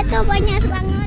itu banyak banget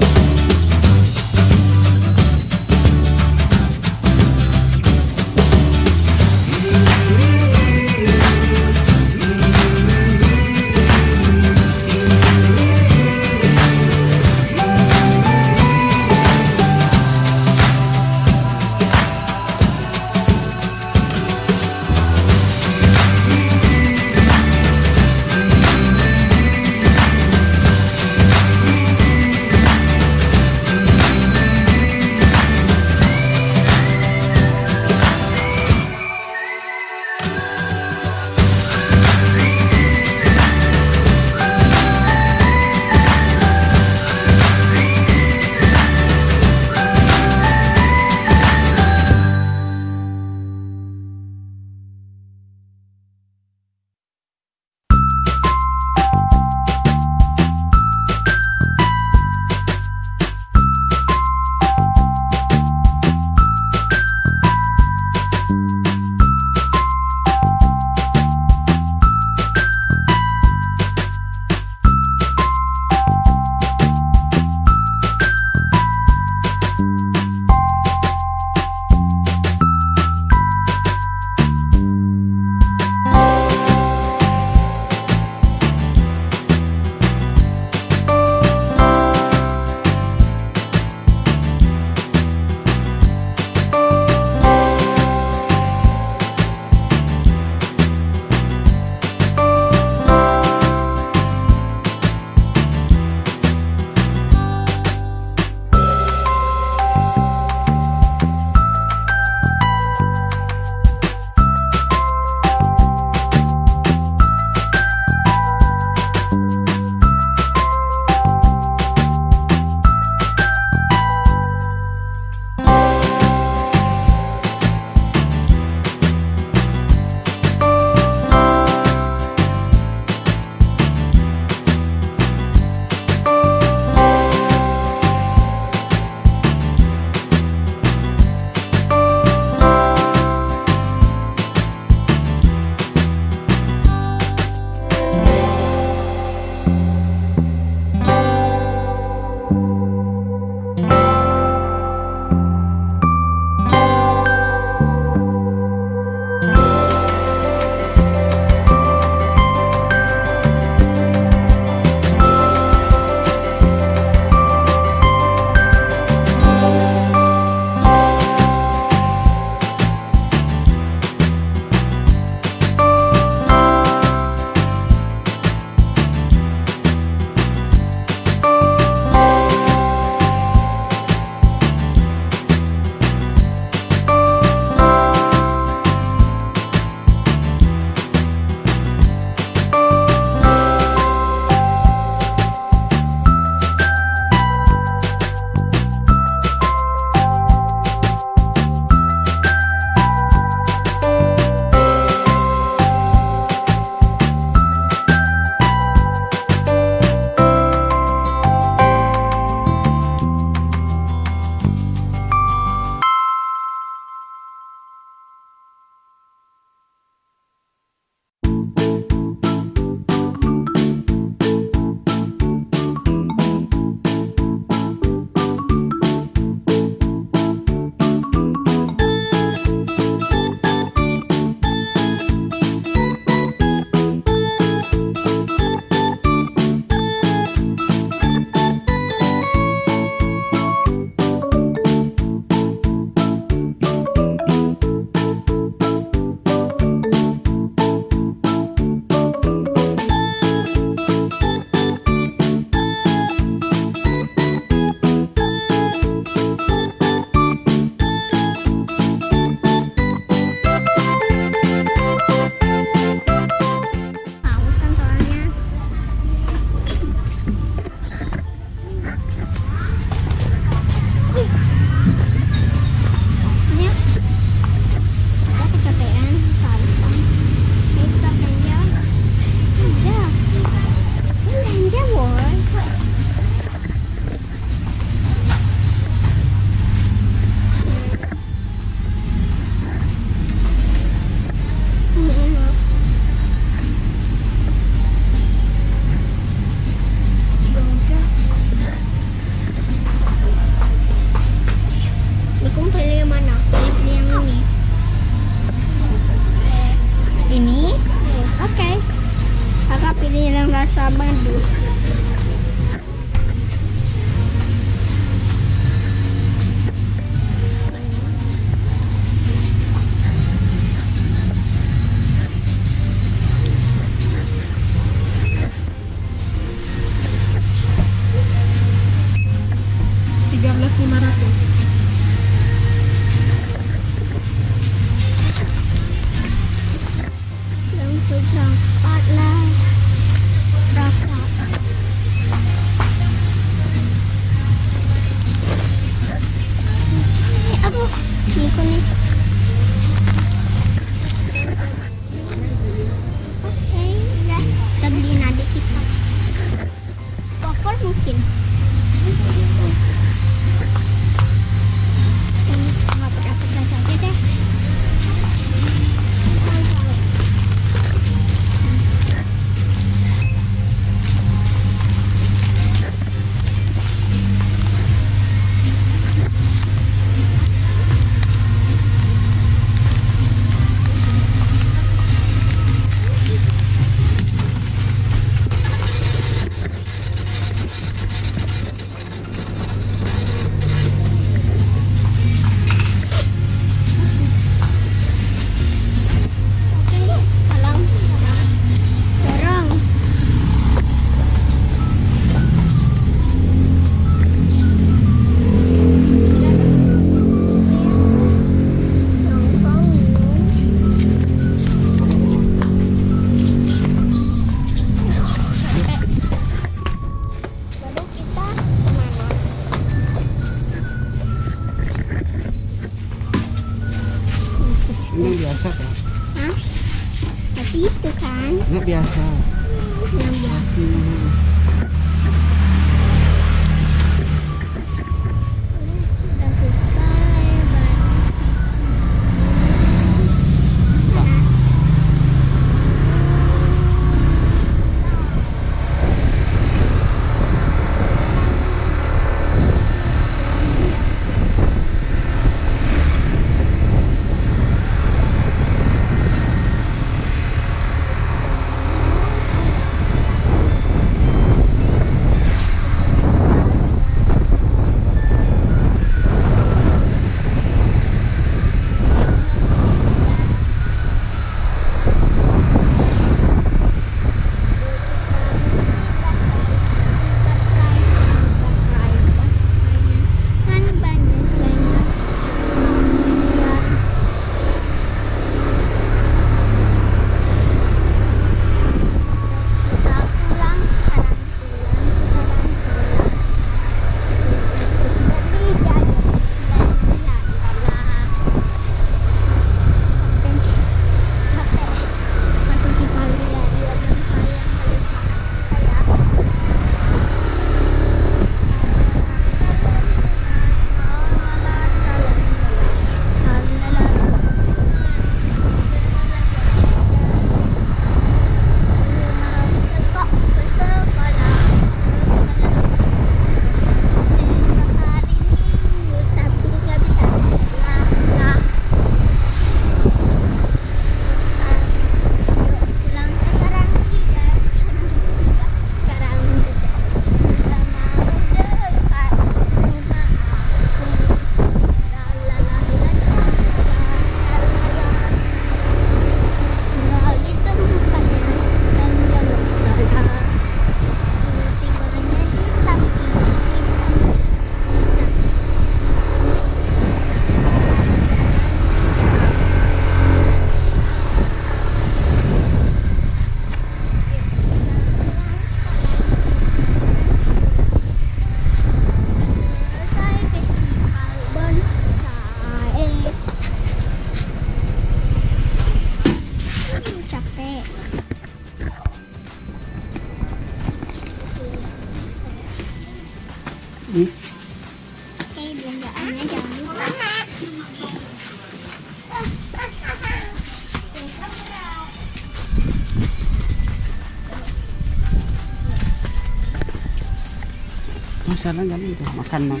sana jadi itu makan mang.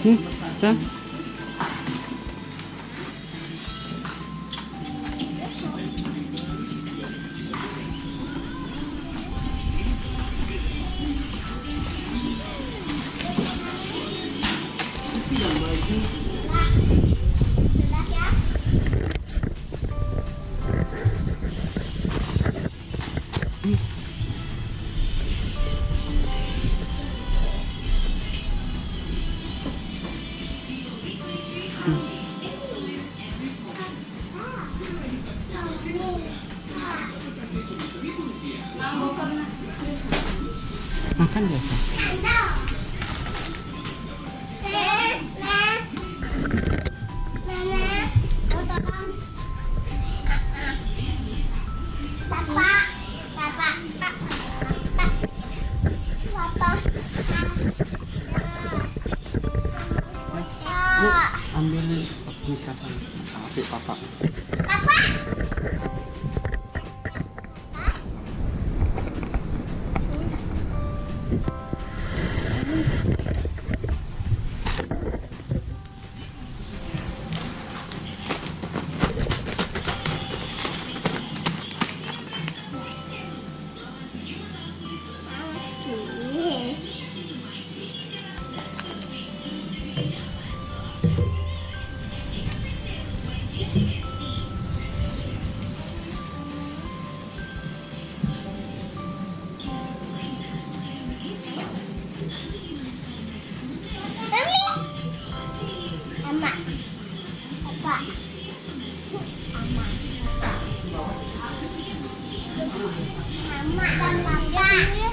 Hmm, tak? Mama. Mama. Mama.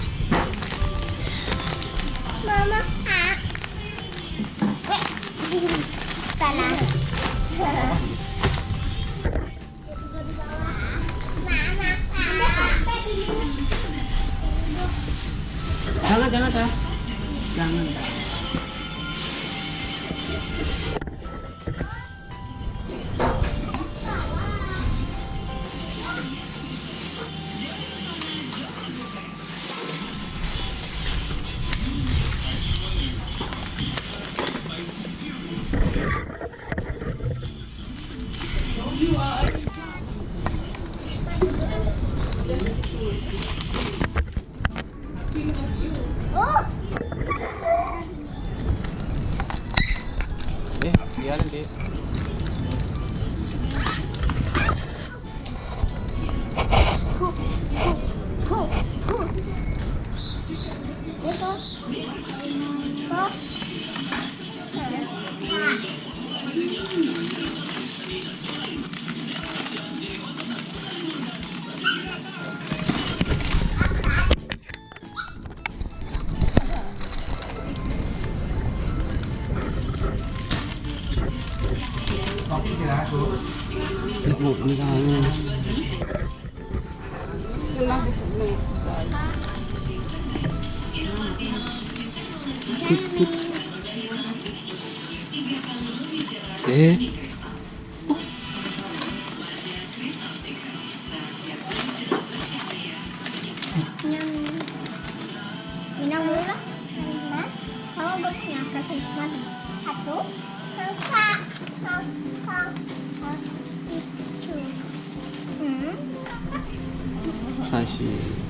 し。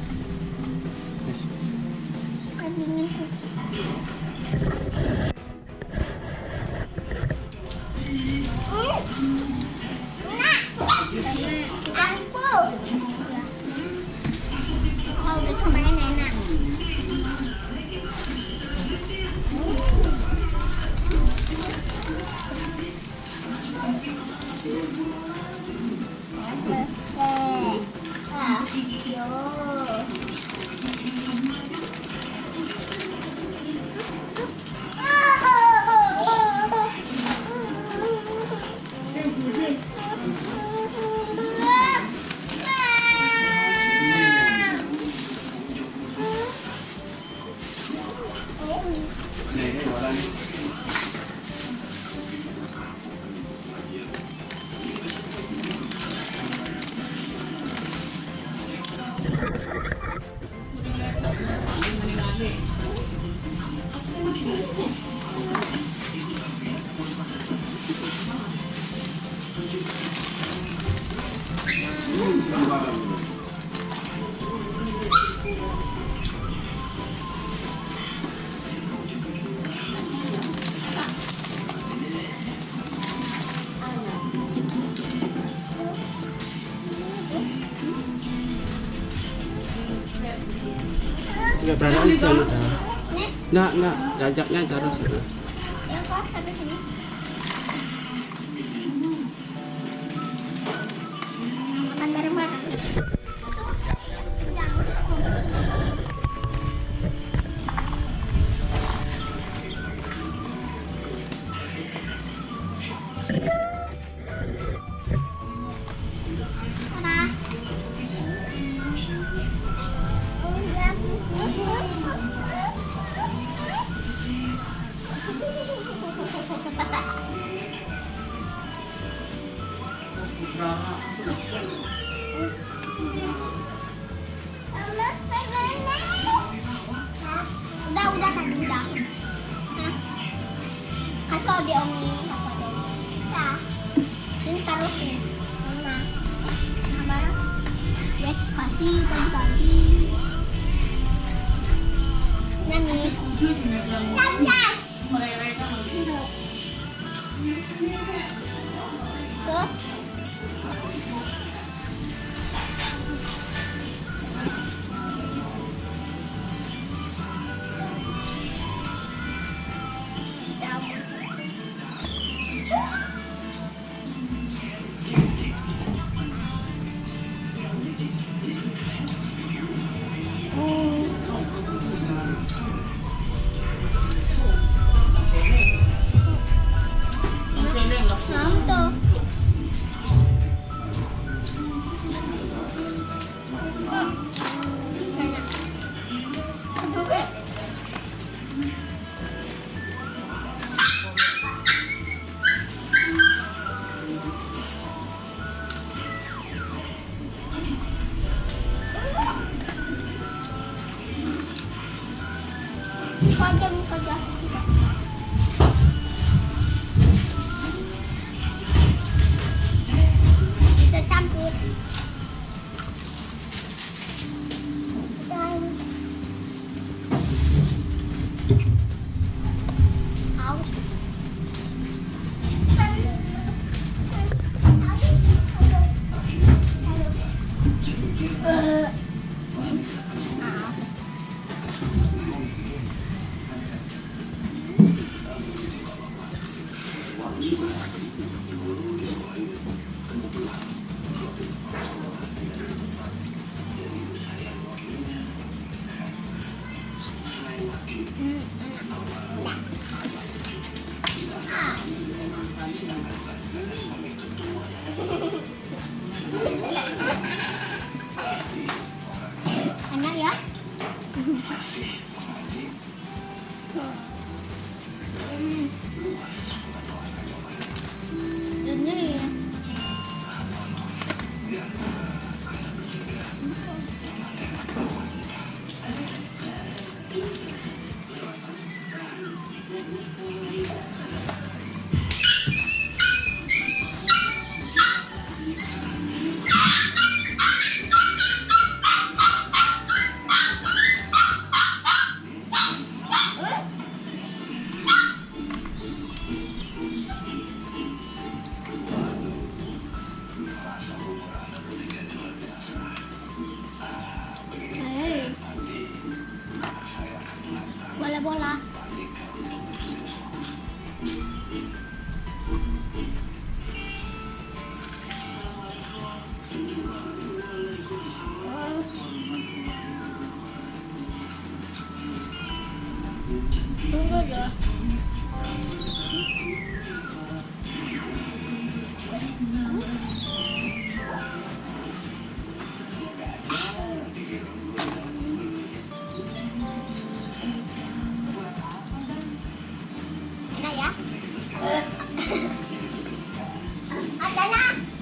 pajaknya jarum sih ya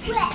Quick.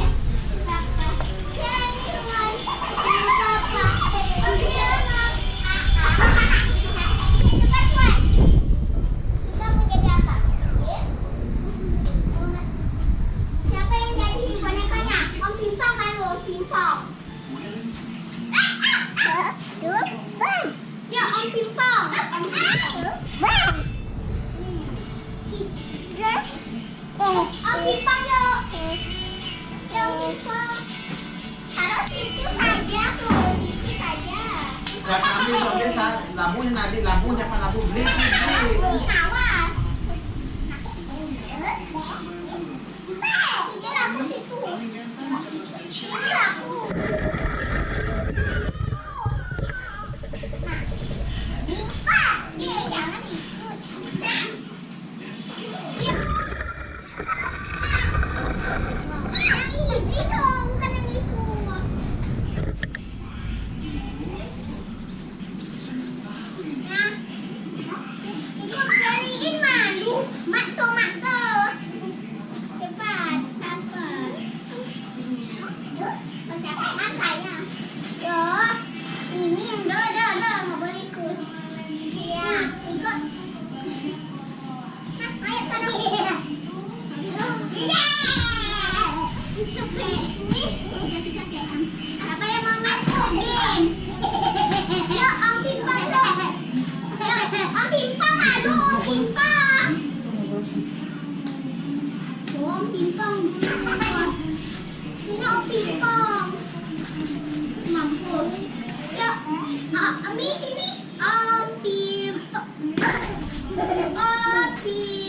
ulit ha. Labuhin na, labuhin labu beli Tinaong pingkong. Tinaong pingkong. Mampus. Ya, ah, amazing ni. Ang pingkong. Oh, pingkong.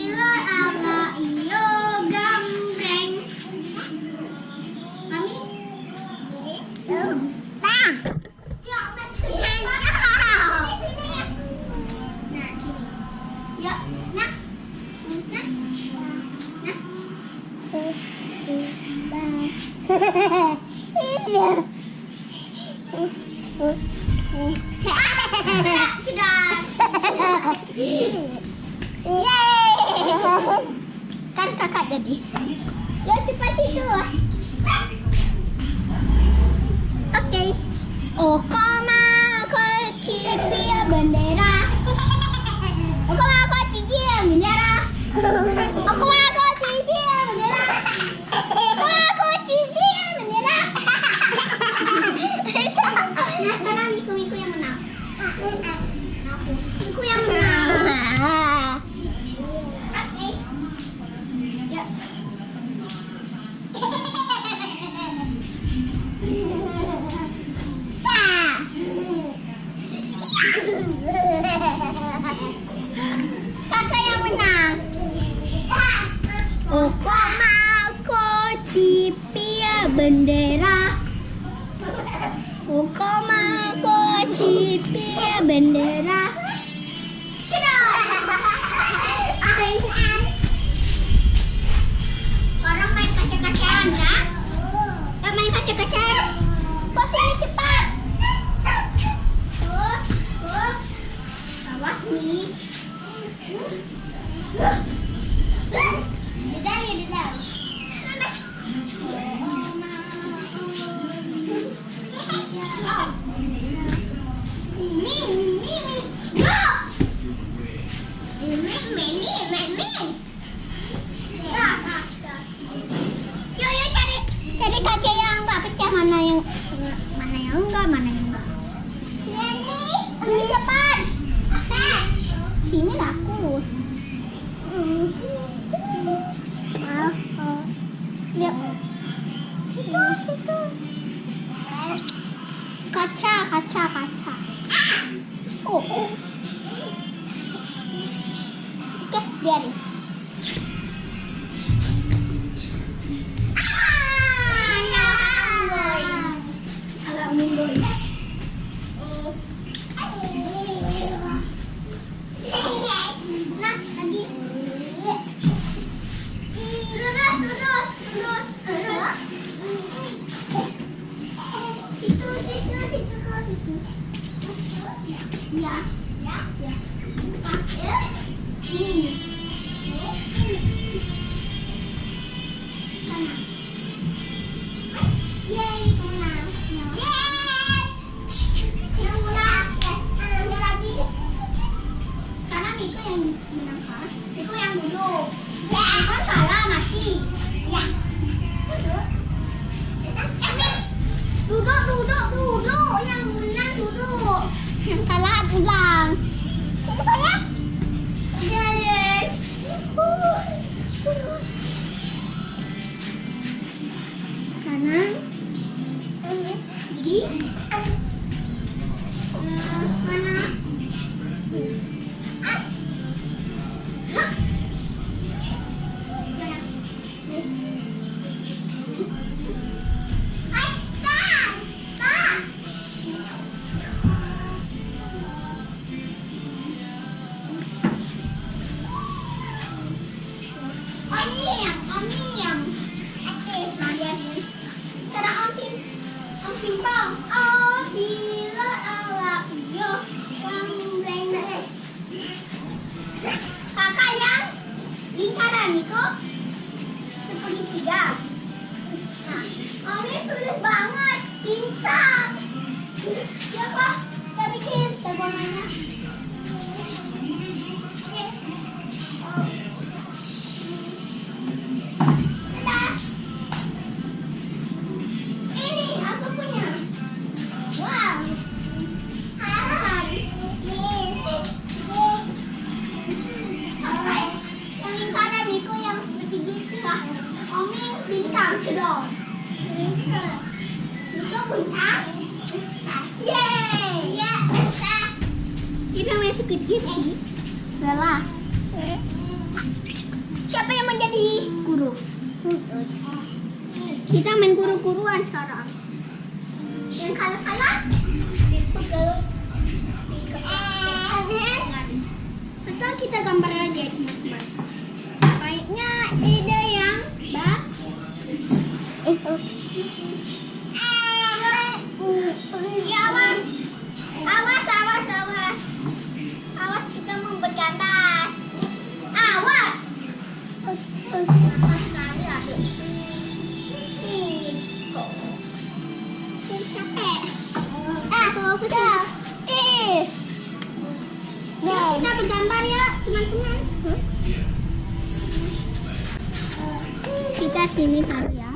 Sini taruh ya.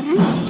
orange.